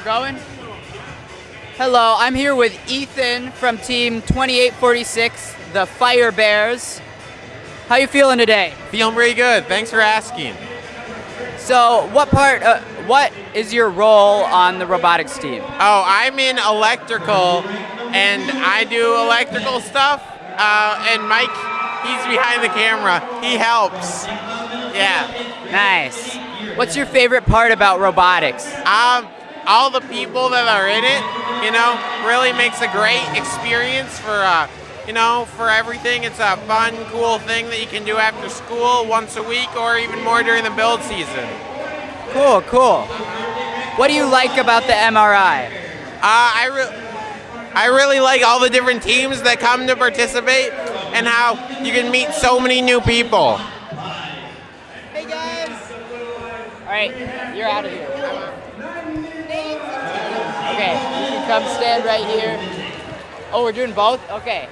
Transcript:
we're going. Hello, I'm here with Ethan from Team 2846, the Fire Bears. How you feeling today? Feeling pretty good. Thanks for asking. So, what part? Uh, what is your role on the robotics team? Oh, I'm in electrical, and I do electrical stuff. Uh, and Mike, he's behind the camera. He helps. Yeah. Nice. What's your favorite part about robotics? Um, all the people that are in it, you know, really makes a great experience for, uh, you know, for everything. It's a fun, cool thing that you can do after school once a week or even more during the build season. Cool, cool. What do you like about the MRI? Uh, I, re- I really like all the different teams that come to participate and how you can meet so many new people. Hey guys. All right, you're out of here. Come stand right here. Oh, we're doing both? Okay.